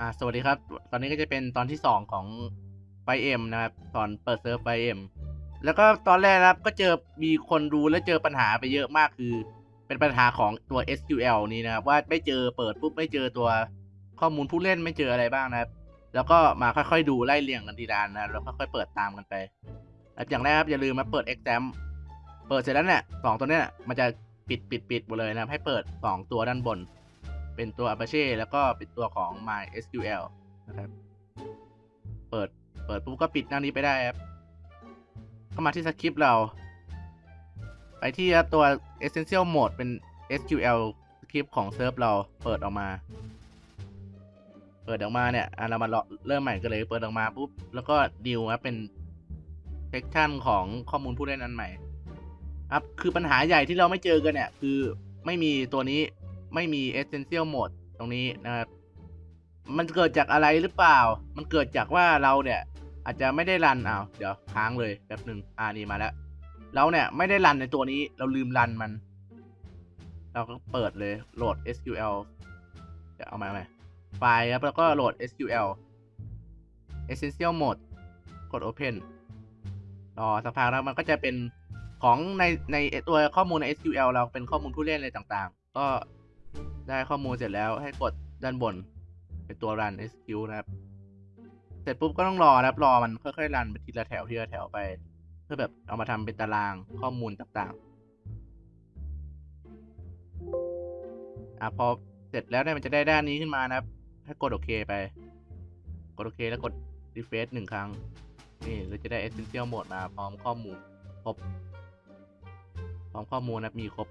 อ่าสวัสดีครับ ตอนนี้ก็จะเป็นตอนที่สองของ FiveM นะครับ ตอนเปิดเซิร์ฟ FiveM แล้วก็ตอนแรกนะครับก็เจอมีคนดูและเจอปัญหาไปเยอะมากคือ เป็นปัญหาของตัว SQL นี้นะครับ ว่าไม่เจอเปิดปุ๊บไม่เจอตัวข้อมูลผู้เล่นไม่เจออะไรบ้างนะครับ แล้วก็มาค่อยๆดูไล่เรียงกันทีละนะแล้วค่อยๆเปิดตามกันไปแล้วอย่างแรกครับอย่าลืมมาเปิด XAMPP เปิดเสร็จแล้วเนี่ยสองตัวเนี้ยมันจะปิดปิดปิดหมดเลยนะให้เปิดสองตัวด้านบน เป็นตัว Apache แล้วก็เป็นตัวของ MySQL นะครับ เปิด เปิดปุ๊บก็ปิดหน้านี้ไปได้ครับ เข้ามาที่สคริปต์เรา ไปที่ตัว Essential Mode เป็น SQL สคริปต์ของเซิร์ฟเราเปิดออกมา เปิดออกมาเนี่ยอะเรามาเริ่มใหม่กันเลย เปิดออกมาปุ๊บ แล้วก็ดิวครับเป็น section ของข้อมูลผู้เล่นอันใหม่ครับคือปัญหาใหญ่ที่เราไม่เจอกันเนี่ย คือไม่มีตัวนี้ ไม่มี essential mode ตรงนี้นะครับ มันเกิดจากอะไรหรือเปล่า มันเกิดจากว่าเราเนี่ย อาจจะไม่ได้รันอ้าวเดี๋ยวค้างเลยแป๊บหนึ่งอ่านี่มาแล้วเราเนี่ยไม่ได้รันในตัวนี้เราลืมรันมัน เราก็เปิดเลยโหลด SQL เดี๋ยวเอามาใหมไฟล์ครับแล้วก็โหลด SQL essential mode กด open รอสักพักแล้วมันก็จะเป็นของในในตัวข้อมูลใน SQL เราเป็นข้อมูลผู้เล่นอะไรต่างๆ ก็ ได้ข้อมูลเสร็จแล้วให้กดด้านบน เป็นตัว run SQ นะครับ เสร็จปุ๊บก็ต้องรอนะครับรอมันค่อยๆรันไปทีละแถวทีละแถวไป เพื่อแบบเอามาทำเป็นตารางข้อมูลต่างๆอะพอเสร็จแล้วเนี่ยมันจะได้ด้านนี้ขึ้นมานะครับให้กดโอเคไป กดโอเคแล้วกด refresh หนึ่งครั้ง นี่เราจะได้ essential mode มาพร้อมข้อมูลครบ พร้อมข้อมูลนะมีครบ